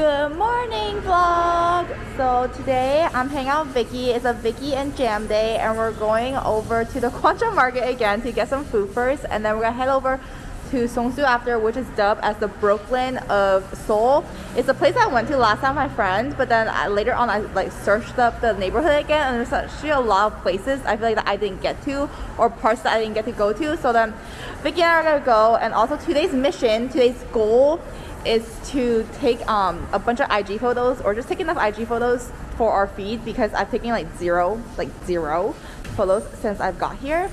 Good morning vlog! So today I'm hanging out with Vicky. It's a Vicky and Jam day and we're going over to the Gwangjang market again to get some food first and then we're gonna head over to Seongsu after which is dubbed as the Brooklyn of Seoul. It's a place I went to last time with my friend but then I, later on I like searched up the neighborhood again and there's actually a lot of places I feel like that I didn't get to or parts that I didn't get to go to so then Vicky and I are gonna go and also today's mission, today's goal is to take um, a bunch of IG photos or just take enough IG photos for our feed because I've taken like zero, like zero photos since I've got here.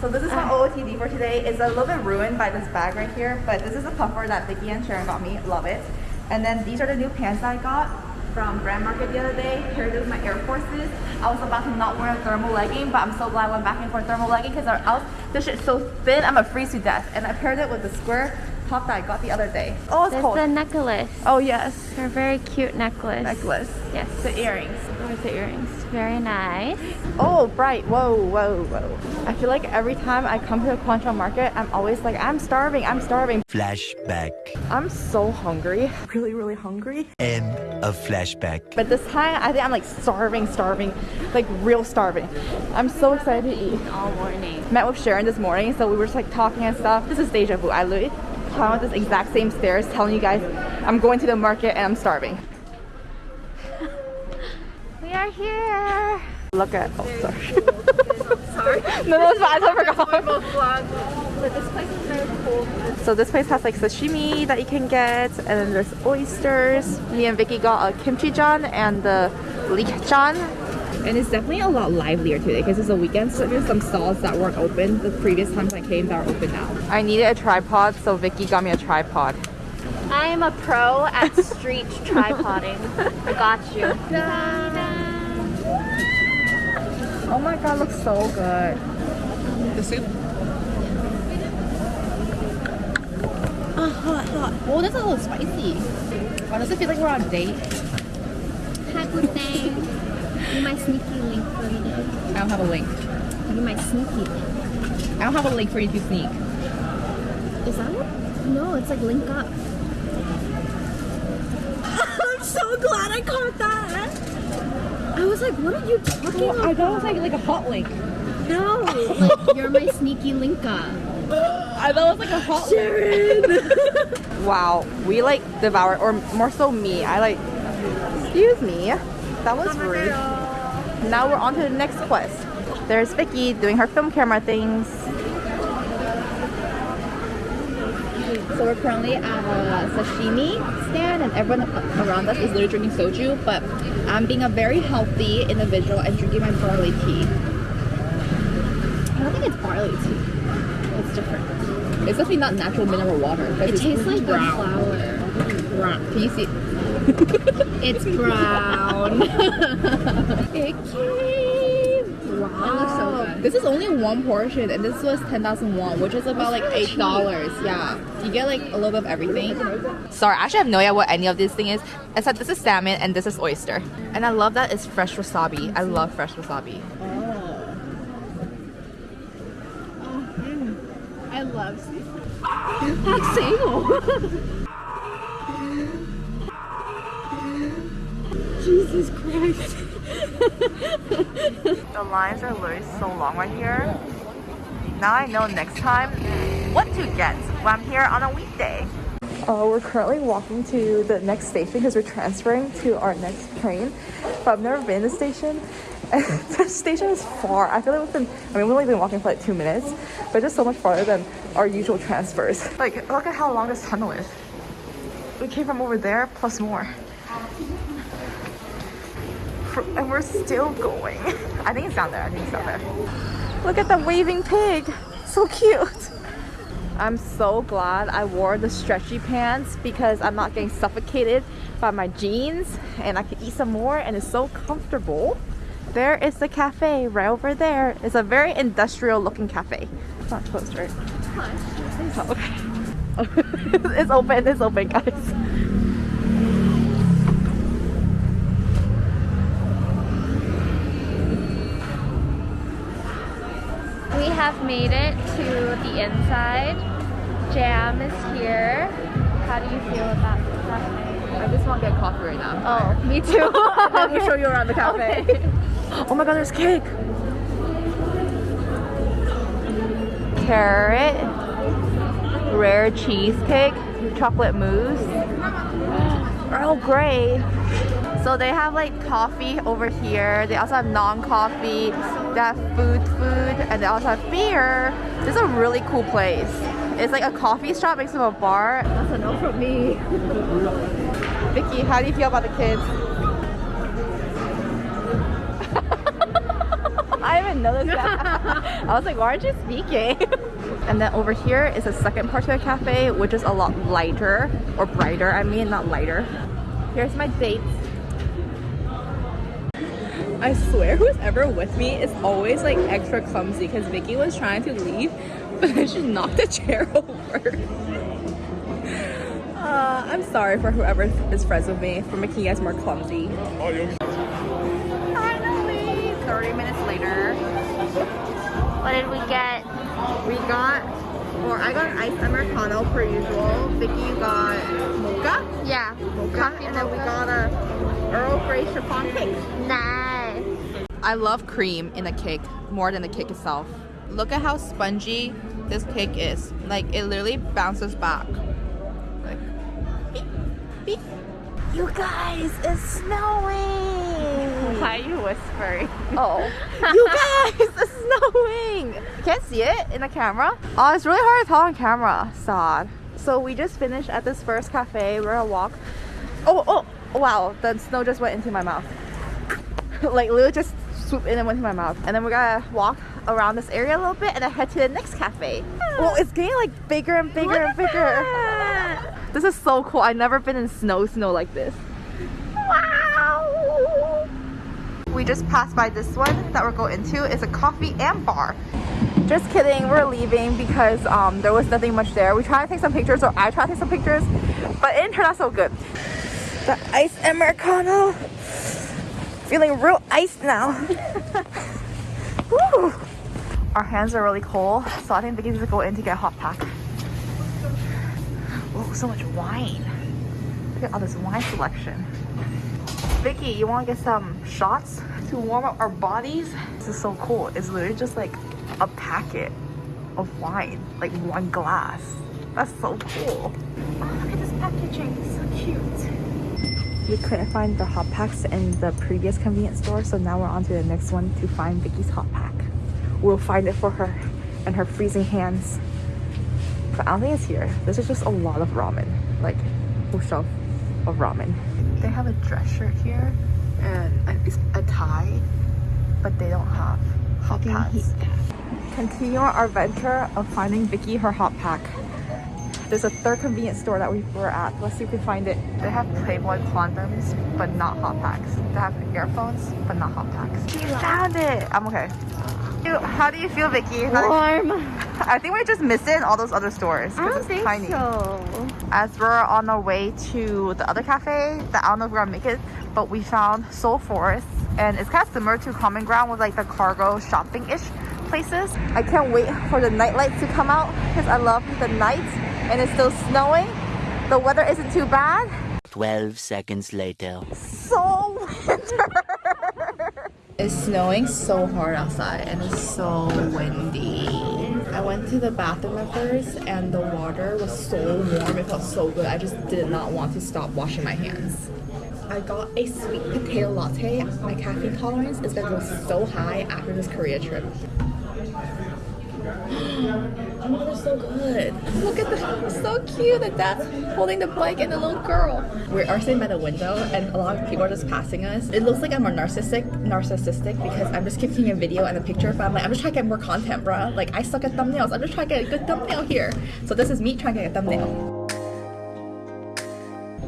So this is my OOTD for today. It's a little bit ruined by this bag right here, but this is a puffer that Vicky and Sharon got me. Love it. And then these are the new pants I got from Brand Market the other day. Paired with my Air Forces. I was about to not wear a thermal legging, but I'm so glad I went back in for a thermal legging because else this shit's so thin, I'm a freeze to death. And I paired it with the square top that I got the other day. Oh, it's There's cold. the necklace. Oh, yes. Her very cute necklace. Necklace. Yes. The earrings. Where's the earrings? Very nice. Oh, bright. Whoa, whoa, whoa. I feel like every time I come to the Gwangjang market, I'm always like, I'm starving, I'm starving. Flashback. I'm so hungry. Really, really hungry. End of flashback. But this time, I think I'm like starving, starving. Like real starving. I'm so excited to eat. All morning. Met with Sharon this morning, so we were just like talking and stuff. This is deja vu. I literally climbed up this exact same stairs telling you guys I'm going to the market and I'm starving. We are here. Look at, oh, sorry. sorry. no, no, it's fine. I forgot. This place is very cool. So this place has like sashimi that you can get, and then there's oysters. Me and Vicky got a kimchi jan and the jan. And it's definitely a lot livelier today because it's a weekend, so there's some stalls that weren't open the previous times I came that are open now. I needed a tripod, so Vicky got me a tripod. I am a pro at street tripoding. I got you. Oh my god, looks so good. The soup? Oh, hot, hot. Oh, that's a little spicy. Why does it feel like we're on a date? Hi, good day. Do my sneaky link for you. I don't have a link. Do my sneaky link. I don't have a link for you to sneak. Is that what? No, it's like link up. I'm so glad I caught that. I was like, what are you talking Well, about? I thought it was like, like a hot link. No, like you're my sneaky link up. I thought it was like a hot Sharon. wow, we like devoured, or more so me. I like. Excuse me, that was rude. Now we're on to the next quest. There's Vicky doing her film camera things. So we're currently at a sashimi stand and everyone around us is literally drinking soju, but I'm being a very healthy individual and drinking my barley tea. I don't think it's barley tea. It's different. It's definitely not natural mineral water. It tastes like brown. flower. Brown. Can you see? It's brown. It came. Wow. It looks so good. This is only one portion, and this was 10,000 won, which is about like $8. Yeah. You get like a little bit of everything. Sorry, I actually have no idea what any of this thing is, except this is salmon and this is oyster. And I love that it's fresh wasabi. I love fresh wasabi. Oh mm. I love seafood. Jesus Christ. The lines are literally so long right here. Now I know next time what to get when I'm here on a weekday. Uh, we're currently walking to the next station because we're transferring to our next train. But I've never been to the station. And the station is far. I feel like we've been, I mean, we've only been walking for like two minutes, but just so much farther than our usual transfers. Like, look at how long this tunnel is. We came from over there plus more. And we're still going. I think it's down there. I think it's down there. Look at the waving pig. So cute. I'm so glad I wore the stretchy pants because I'm not getting suffocated by my jeans and I can eat some more and it's so comfortable. There is the cafe right over there. It's a very industrial looking cafe. It's not closed, right? Oh, okay. it's open, it's open, guys. We have made it to the inside. Jam is here. How do you feel about the cafe? I just want to get coffee right now. Oh, me too. Let me show you around the cafe. Okay. Oh my god, there's cake. Carrot, rare cheesecake, chocolate mousse, Earl Grey. So they have like coffee over here. They also have non-coffee. Have food, food, and they also have beer. This is a really cool place. It's like a coffee shop next to a bar. That's a no from me. Vicky, how do you feel about the kids? I haven't noticed that. I was like, why aren't you speaking? and then over here is the second part of the cafe, which is a lot lighter, or brighter, I mean, not lighter. Here's my dates. I swear who's ever with me is always like extra clumsy because Vicky was trying to leave, but then she knocked the chair over. Uh, I'm sorry for whoever is friends with me for making you guys more clumsy. Finally, 30 minutes later, What did we get? we got, or I got an iced americano per usual. Vicky got mocha, Yeah. mocha, Coffee and then we got a Earl Grey chiffon cake. Nice. I love cream in a cake more than the cake itself. Look at how spongy this cake is. Like it literally bounces back. Like beep, beep. You guys, it's snowing. Why are you whispering? Oh, you guys, it's snowing. You can't see it in the camera. Oh, it's really hard to tell on camera. Sad. So we just finished at this first cafe. We're gonna walk. Oh, oh, wow! The snow just went into my mouth. like literally just swooped in and went into my mouth. And then we're gonna walk around this area a little bit and then head to the next cafe. Well, it's getting like bigger and bigger and bigger. This is so cool. I've never been in snow, snow like this. Wow! We just passed by this one that we're going into. It's a coffee and bar. Just kidding, we're leaving because um, there was nothing much there. We tried to take some pictures, or I tried to take some pictures, but it didn't turn out so good. The iced Americano. Feeling real iced now. Woo! Our hands are really cold, so I think Vicky's gonna go in to get a hot pack. Oh, so much wine. Look at all this wine selection. Vicky, you want to get some shots to warm up our bodies? This is so cool. It's literally just like a packet of wine, like one glass. That's so cool. Oh, look at this packaging. It's so cute. We couldn't find the hot packs in the previous convenience store, so now we're on to the next one to find Vicky's hot pack. We'll find it for her and her freezing hands. But I don't think it's here. This is just a lot of ramen, like full shelf of ramen. They have a dress shirt here and it's a tie, but they don't have hot packs. Continue our adventure of finding Vicky her hot pack. There's a third convenience store that we were at. Let's see if we find it. They have Playboy condoms, but not hot packs. They have earphones, but not hot packs. We found it. I'm okay. How do you feel, Vicky? How do you- Warm. I think we just missed it in all those other stores. 'cause it's tiny. so. As we're on our way to the other cafe, that I don't know if we're gonna make it, but we found Seoul Forest, and it's kind of similar to Common Ground with like the cargo shopping-ish places. I can't wait for the night lights to come out because I love the nights, and it's still snowing. The weather isn't too bad. 12 seconds later. So winter. It's snowing so hard outside and it's so windy. I went to the bathroom at first and the water was so warm. It felt so good. I just did not want to stop washing my hands. I got a sweet potato latte. My caffeine tolerance is gonna go so high after this Korea trip. Oh they're so good. Look at them. So cute. The dad's holding the bike and the little girl. We are sitting by the window and a lot of people are just passing us. It looks like I'm more narcissistic narcissistic because I'm just keep taking a video and a picture, but I'm like, I'm just trying to get more content, bruh. Like I suck at thumbnails. I'm just trying to get a good thumbnail here. So this is me trying to get a thumbnail.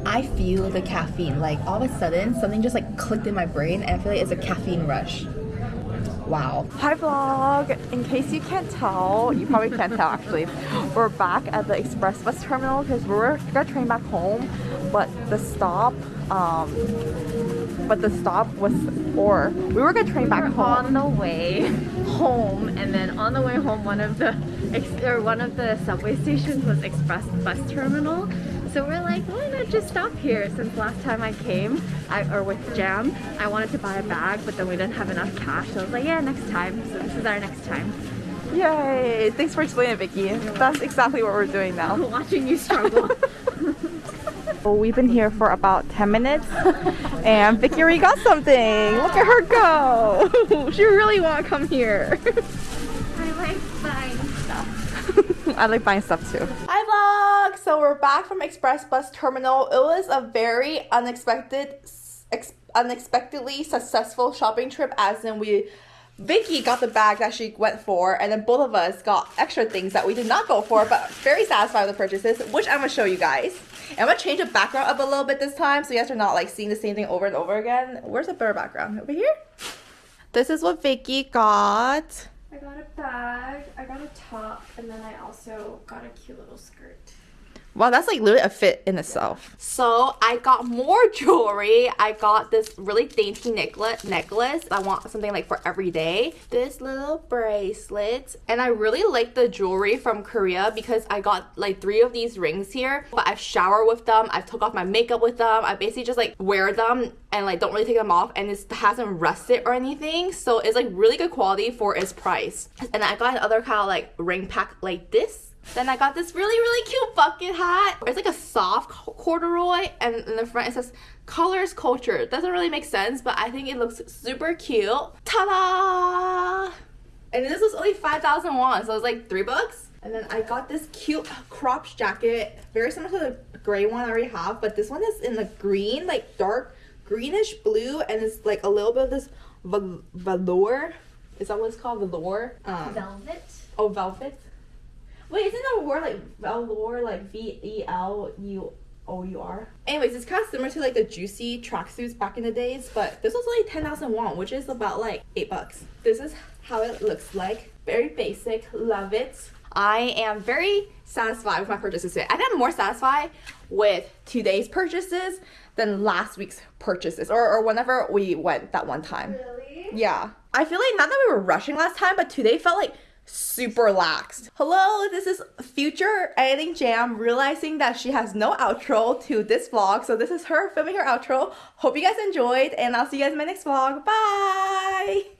I feel the caffeine. Like all of a sudden, something just like clicked in my brain, and I feel like it's a caffeine rush. Wow. Hi vlog. In case you can't tell, you probably can't tell actually. We're back at the express bus terminal because we're gonna train back home, but the stop, um, but the stop was, or we were gonna train back We're home. on the way home, and then on the way home, one of the or one of the subway stations was Express Bus Terminal. So we're like, why not just stop here? Since last time I came, I, or with Jam, I wanted to buy a bag, but then we didn't have enough cash. So I was like, yeah, next time. So this is our next time. Yay! Thanks for explaining, Vicky. That's exactly what we're doing now. Watching you struggle. Well, we've been here for about 10 minutes and Vicky already got something. Look at her go. she really want to come here. I like buying stuff. I like buying stuff too. So we're back from Express Bus Terminal. It was a very unexpected, ex unexpectedly successful shopping trip as in we Vicky got the bag that she went for, and then both of us got extra things that we did not go for, but very satisfied with the purchases, which I'm gonna show you guys. And I'm gonna change the background up a little bit this time, so you guys are not like seeing the same thing over and over again. Where's the better background? Over here? This is what Vicky got. I got a bag, I got a top, and then I also got a cute little skirt. Wow, that's like literally a fit in itself. So I got more jewelry. I got this really dainty necklace. Necklace. I want something like for every day. This little bracelet, and I really like the jewelry from Korea because I got like three of these rings here. But I've showered with them. I've took off my makeup with them. I basically just like wear them and like don't really take them off, and it hasn't rusted or anything. So it's like really good quality for its price. And I got another kind of like ring pack like this then I got this really, really cute bucket hat. It's like a soft corduroy and in the front it says colors culture. It doesn't really make sense, but I think it looks super cute. Ta-da! And this was only 5,000 won, so it was like three bucks. And then I got this cute cropped jacket, very similar to the gray one I already have, but this one is in the green, like dark greenish blue, and it's like a little bit of this velour. Is that what it's called? Velour? Um, velvet? Oh, velvet. Wait, a word like velour, like V E L U O U R? Anyways, it's kind of similar to like the juicy tracksuits back in the days, but this was only 10,000 won, which is about like 8 bucks. This is how it looks like. Very basic, love it. I am very satisfied with my purchases today. I think I'm more satisfied with today's purchases than last week's purchases or, or whenever we went that one time. Really? Yeah. I feel like not that we were rushing last time, but today felt like super relaxed. Hello, this is future editing jam realizing that she has no outro to this vlog. So this is her filming her outro. Hope you guys enjoyed and I'll see you guys in my next vlog. Bye!